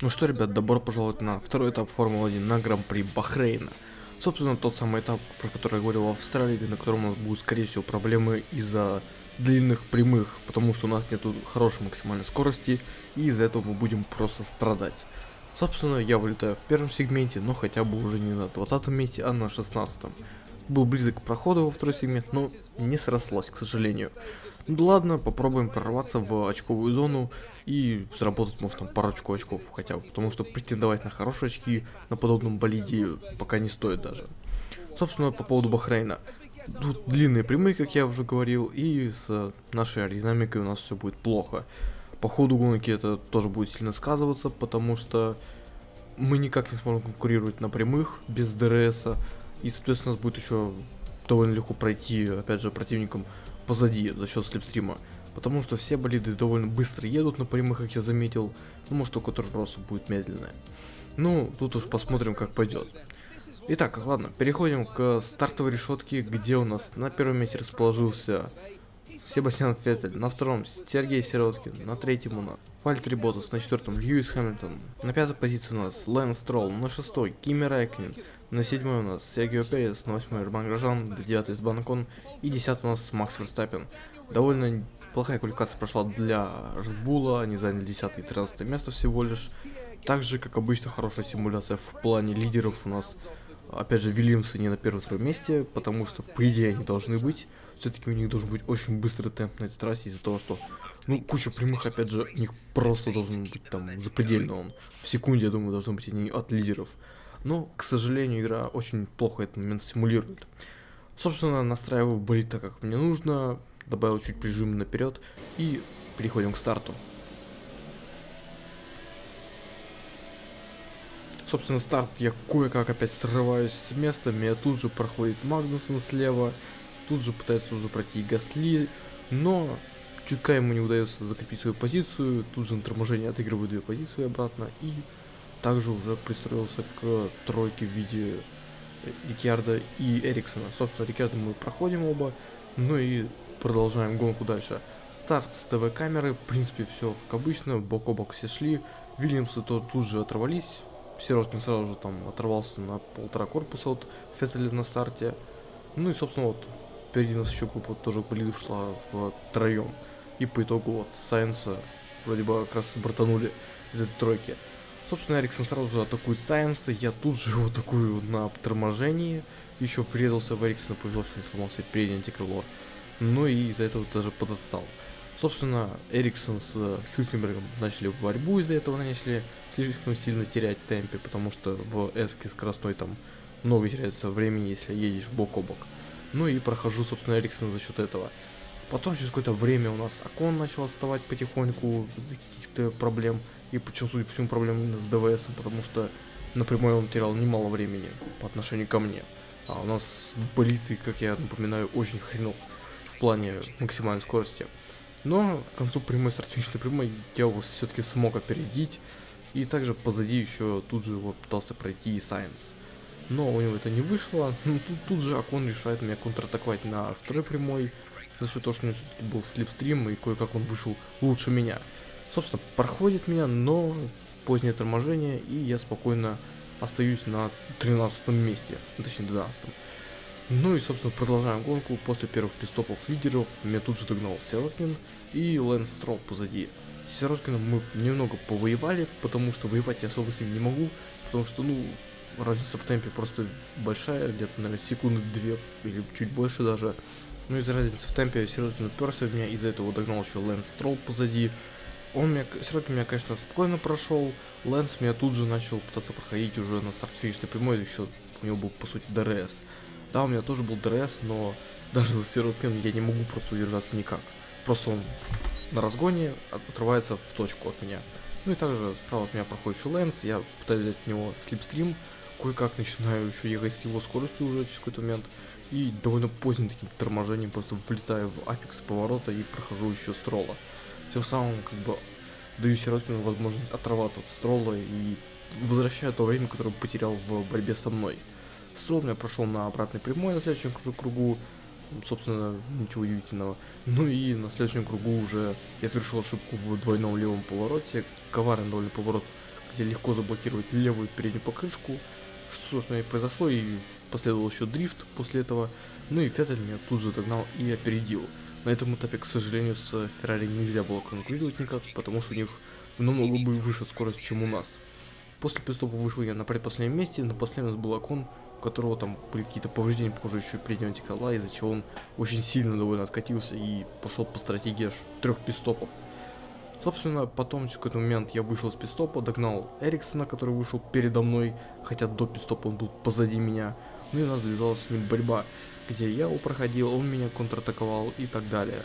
Ну что, ребят, добро пожаловать на второй этап Формулы-1 на Гран-при Бахрейна. Собственно, тот самый этап, про который я говорил в Австралии, на котором у нас будут, скорее всего, проблемы из-за длинных прямых, потому что у нас нету хорошей максимальной скорости, и из-за этого мы будем просто страдать. Собственно, я вылетаю в первом сегменте, но хотя бы уже не на 20 месте, а на 16. -м. Был близок к проходу во второй сегмент, но не срослось, к сожалению. Ну ладно, попробуем прорваться в очковую зону и заработать, может, там парочку очков хотя бы, потому что претендовать на хорошие очки на подобном болиде пока не стоит даже. Собственно, по поводу Бахрейна. Тут длинные прямые, как я уже говорил, и с нашей аэродинамикой у нас все будет плохо. По ходу гонки это тоже будет сильно сказываться, потому что мы никак не сможем конкурировать на прямых без ДРС, и, соответственно, у нас будет еще довольно легко пройти, опять же, противникам позади за счет слепстрима. Потому что все болиды довольно быстро едут на прямых, как я заметил. Ну, может, только тоже просто будет медленная. Ну, тут уж посмотрим, как пойдет. Итак, ладно, переходим к стартовой решетке, где у нас на первом месте расположился Себастьян Феттель, на втором Сергей Сироткин, на третьем у нас Вальтери Ботас, на четвертом Льюис Хэмилтон, на пятой позиции у нас Лэн Стролл, на шестой Кими Райкнин, на седьмой у нас Сергей Перес, на восьмой Роман Грожан, на девятый Сбанкон и десятый у нас Макс Верстаппин. Довольно плохая квалификация прошла для Red они заняли 10 и 13 место всего лишь. Также, как обычно, хорошая симуляция в плане лидеров у нас. Опять же, Вильямсы не на первом-втором месте, потому что, по идее, они должны быть. Все-таки у них должен быть очень быстрый темп на этой трассе из-за того, что, ну, куча прямых, опять же, у них просто должен быть там запредельно он. В секунде, я думаю, должны быть они от лидеров. Но, к сожалению, игра очень плохо этот момент симулирует. Собственно, настраиваю болит так, как мне нужно, добавил чуть прижим наперед и переходим к старту. Собственно, старт я кое-как опять срываюсь с места, меня тут же проходит Магнусон слева, тут же пытается уже пройти Гасли, но чутка ему не удается закрепить свою позицию, тут же на торможение отыгрываю две позиции обратно и также уже пристроился к тройке в виде Рикьярда и Эриксона. Собственно, Рикьярда мы проходим оба, ну и продолжаем гонку дальше. Старт с ТВ-камеры, в принципе, все как обычно, бок о бок все шли. Вильямсы тоже тут же оторвались. Сироткин сразу же там оторвался на полтора корпуса от Феттеля на старте. Ну и, собственно, вот, впереди нас еще группа тоже болидов шла в троем. И по итогу вот Сайенса вроде бы как раз братанули из этой тройки. Собственно, Эриксон сразу же атакует Сайенса, я тут же его атакую на торможении. Еще врезался в Эриксона, повезло, что не сломался переднее антикрыло. Ну и из-за этого даже подостал. Собственно, Эриксон с Хюкенбергом начали борьбу, из-за этого начали слишком сильно терять темпе, потому что в эске скоростной там много теряется времени, если едешь бок о бок. Ну и прохожу, собственно, Эриксон за счет этого. Потом через какое-то время у нас Акон начал отставать потихоньку из-за каких-то проблем. И почему, судя по всему, проблемы с ДВС, потому что напрямую он терял немало времени по отношению ко мне. А у нас болиты, как я напоминаю, очень хренов в плане максимальной скорости. Но к концу прямой стратегичной прямой я его все-таки смог опередить. И также позади еще тут же его пытался пройти и Сайенс. Но у него это не вышло. Ну, тут, тут же Акон решает меня контратаковать на второй прямой. За счет того, что у него был слепстрим и кое-как он вышел лучше меня. Собственно, проходит меня, но позднее торможение, и я спокойно остаюсь на 13 месте, точнее 12 -м. Ну и, собственно, продолжаем гонку. После первых пистопов лидеров меня тут же догнал Сироткин и Лэнс Строл позади. С Сироткиным мы немного повоевали, потому что воевать я особо с ним не могу, потому что, ну, разница в темпе просто большая, где-то, наверное, секунды две или чуть больше даже. Ну, из-за разницы в темпе Сироткин уперся в меня, из-за этого догнал еще Лэнс Строл позади. Он меня, Сироткин меня, конечно, спокойно прошел, Лэнс меня тут же начал пытаться проходить уже на старт-финишной прямой, еще у него был, по сути, ДРС. Да, у меня тоже был ДРС, но даже за Сироткин я не могу просто удержаться никак. Просто он на разгоне отрывается в точку от меня. Ну и также справа от меня проходит еще Лэнс, я пытаюсь взять от него slipstream, кое-как начинаю еще ехать с его скоростью уже через какой-то момент. И довольно поздним таким торможением просто влетаю в апекс поворота и прохожу еще строла. Тем самым как бы даю Сироткину возможность оторваться от строла и возвращаю то время, которое потерял в борьбе со мной. Стол я прошел на обратной прямой на следующем кругу, собственно, ничего удивительного. Ну и на следующем кругу уже я совершил ошибку в двойном левом повороте, коварный довольно поворот, где легко заблокировать левую переднюю покрышку, что, собственно, и произошло, и последовал еще дрифт после этого, ну и Феттель меня тут же догнал и опередил. На этом этапе, к сожалению, с Феррари нельзя было конкурировать никак, потому что у них намного бы выше скорость, чем у нас. После пидстопа вышел я на предпоследнем месте, на последнем был Акон, у которого там были какие-то повреждения, похоже, еще переднего антикола, из-за чего он очень сильно довольно откатился и пошел по стратегии аж трех пидстопов. Собственно, потом в какой-то момент я вышел с пидстопа, догнал Эриксона, который вышел передо мной, хотя до пидстопа он был позади меня. Ну и у нас завязалась с ним борьба, где я его проходил, он меня контратаковал и так далее.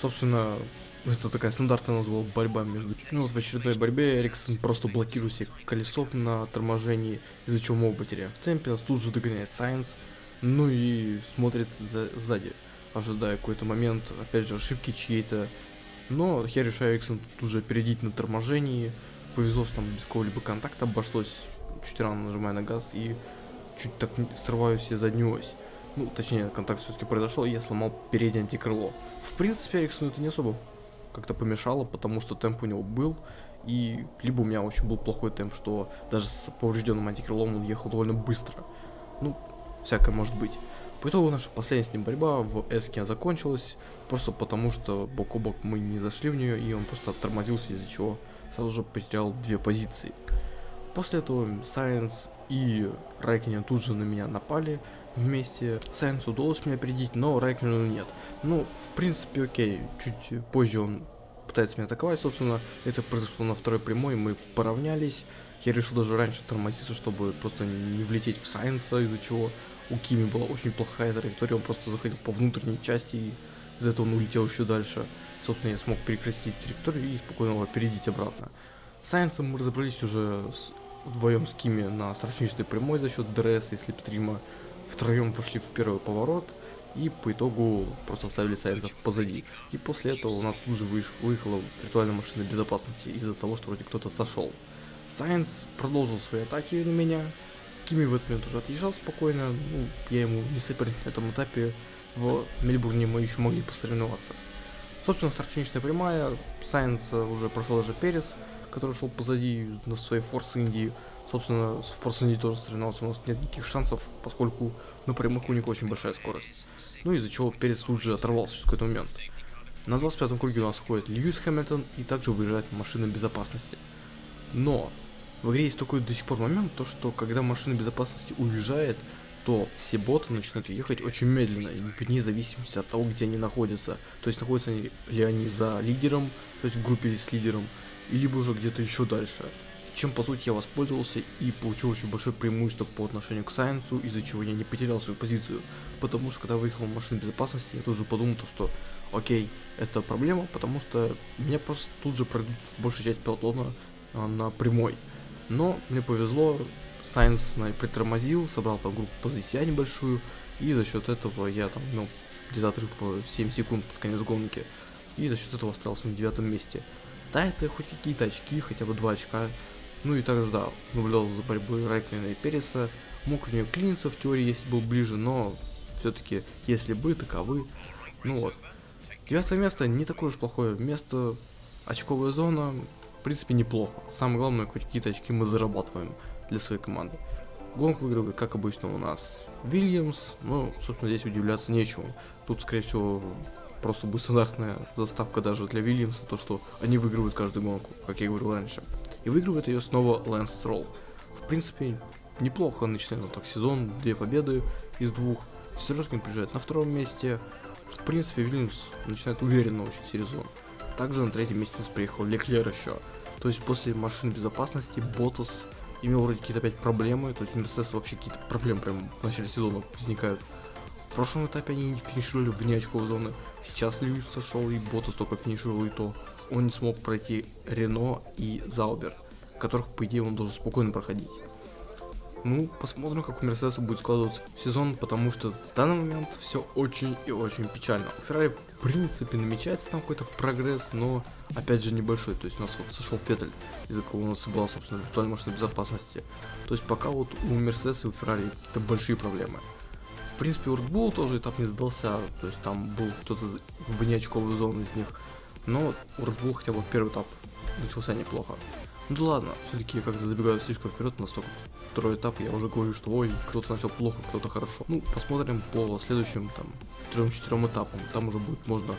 Собственно, это такая стандартная у нас была борьба между... Ну вот в очередной борьбе Эриксон просто блокирует себе колесо на торможении, из-за чего мы оба теряем в темпе, нас тут же догоняет Сайенс, ну и смотрит за... сзади, ожидая какой-то момент, опять же, ошибки чьей-то, но я решаю Эриксон тут же опередить на торможении, повезло, что там без какого-либо контакта обошлось, чуть рано нажимая на газ и чуть так срываю себе заднюю ось. Ну, точнее, контакт все-таки произошел, и я сломал переднее антикрыло. В принципе, Эриксону это не особо как-то помешало, потому что темп у него был, и либо у меня очень был плохой темп, что даже с поврежденным антикрылом он ехал довольно быстро. Ну, всякое может быть. По итогу наша последняя с ним борьба в Эске закончилась, просто потому что бок о бок мы не зашли в нее, и он просто тормозился, из-за чего сразу же потерял две позиции. После этого Сайенс и Райкинен тут же на меня напали вместе. Сайенсу удалось меня опередить, но Райкинену нет. Ну, в принципе, окей, чуть позже он пытается меня атаковать, собственно, это произошло на второй прямой, мы поравнялись. Я решил даже раньше тормозиться, чтобы просто не влететь в Сайенса, из-за чего у Кими была очень плохая траектория, он просто заходил по внутренней части, и из-за этого он улетел еще дальше. Собственно, я смог перекрестить траекторию и спокойно его опередить обратно. С Сайенсом мы разобрались уже вдвоем с Кими на старт-финишной прямой за счет ДРС и slipstream а. Втроем вошли в первый поворот и по итогу просто оставили Сайенсов позади. И после этого у нас тут же выехала виртуальная машина безопасности из-за того, что вроде кто-то сошел. Сайенс продолжил свои атаки на меня. Кими в этот момент уже отъезжал спокойно. Ну, я ему не соперник на этом этапе. В Мельбурне мы еще могли посоревноваться. Собственно, старт прямая. Сайенс уже прошел даже Перес который шел позади на своей Форс Индии. Собственно, с Форс Индии тоже соревновался, у нас нет никаких шансов, поскольку на прямых у них очень большая скорость. Ну из-за чего Перец тут же оторвался в какой-то момент. На 25-м круге у нас ходит Льюис Хэмилтон и также выезжает машина безопасности. Но в игре есть такой до сих пор момент, то что когда машина безопасности уезжает, то все боты начинают ехать очень медленно, вне зависимости от того, где они находятся. То есть находятся ли они за лидером, то есть в группе с лидером, либо уже где-то еще дальше. Чем по сути я воспользовался и получил очень большое преимущество по отношению к Сайенсу, из-за чего я не потерял свою позицию. Потому что когда выехал в машину безопасности, я тоже подумал, то, что окей, это проблема, потому что меня просто тут же пройдут большая часть пилотона а, на прямой. Но мне повезло, Сайенс притормозил, собрал там группу позиция небольшую, и за счет этого я там, ну, где-то отрыв в 7 секунд под конец гонки, и за счет этого остался на девятом месте. Да, это хоть какие-то очки, хотя бы два очка. Ну и также, да, наблюдал за борьбой Райклина и Переса. Мог в нее клиниться в теории, если был ближе, но все-таки, если бы, таковы. Ну вот. Девятое место не такое уж плохое место. Очковая зона, в принципе, неплохо. Самое главное, хоть какие-то очки мы зарабатываем для своей команды. Гонку выигрывает, как обычно, у нас Вильямс. Ну, собственно, здесь удивляться нечему. Тут, скорее всего, просто будет стандартная заставка даже для Вильямса, то что они выигрывают каждую гонку, как я говорил раньше. И выигрывает ее снова Лэнс Стролл. В принципе, неплохо начинает он так сезон, две победы из двух. Сироткин приезжает на втором месте. В принципе, Вильямс начинает уверенно очень сезон. Также на третьем месте у нас приехал Леклер еще. То есть после машины безопасности Ботас имел вроде какие-то опять проблемы, то есть Мерседес вообще какие-то проблемы прям в начале сезона возникают. В прошлом этапе они финишировали вне очков зоны. Сейчас Льюис сошел и Ботас только финишировал и то. Он не смог пройти Рено и Заубер, которых, по идее, он должен спокойно проходить. Ну, посмотрим, как у Мерседеса будет складываться сезон, потому что в данный момент все очень и очень печально. У Феррари, в принципе, намечается там какой-то прогресс, но, опять же, небольшой. То есть у нас вот сошел Феттель, из-за кого у нас была, собственно, виртуальная машина безопасности. То есть пока вот у Мерседеса и у Феррари какие-то большие проблемы. В принципе, у Red Bull тоже этап не сдался, то есть там был кто-то вне очковой зоны из них. Но у Red Bull хотя бы первый этап начался неплохо. Ну да ладно, все-таки я как-то забегаю слишком вперед, настолько второй этап, я уже говорю, что ой, кто-то начал плохо, кто-то хорошо. Ну, посмотрим по следующим там трем-четырем этапам, там уже будет можно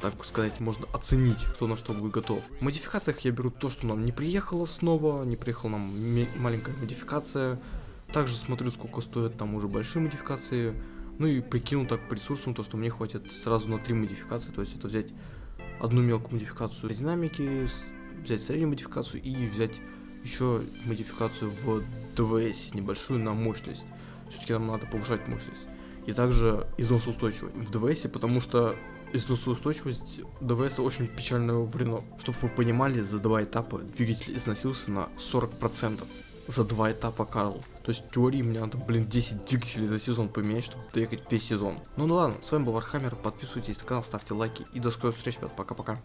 так сказать, можно оценить, кто на что будет готов. В модификациях я беру то, что нам не приехало снова, не приехала нам маленькая модификация. Также смотрю, сколько стоят там уже большие модификации. Ну и прикину так по ресурсам, то, что мне хватит сразу на три модификации, то есть это взять одну мелкую модификацию динамики, взять среднюю модификацию и взять еще модификацию в ДВС небольшую на мощность. Все-таки нам надо повышать мощность. И также износоустойчивость в ДВС, потому что износоустойчивость ДВС очень печальное вредно. Чтобы вы понимали, за два этапа двигатель износился на 40%. За два этапа Карл. То есть в теории мне надо, блин, 10 двигателей за сезон поменять, чтобы доехать весь сезон. Ну ну ладно, с вами был Warhammer, подписывайтесь на канал, ставьте лайки и до скорых встреч, ребят, пока-пока.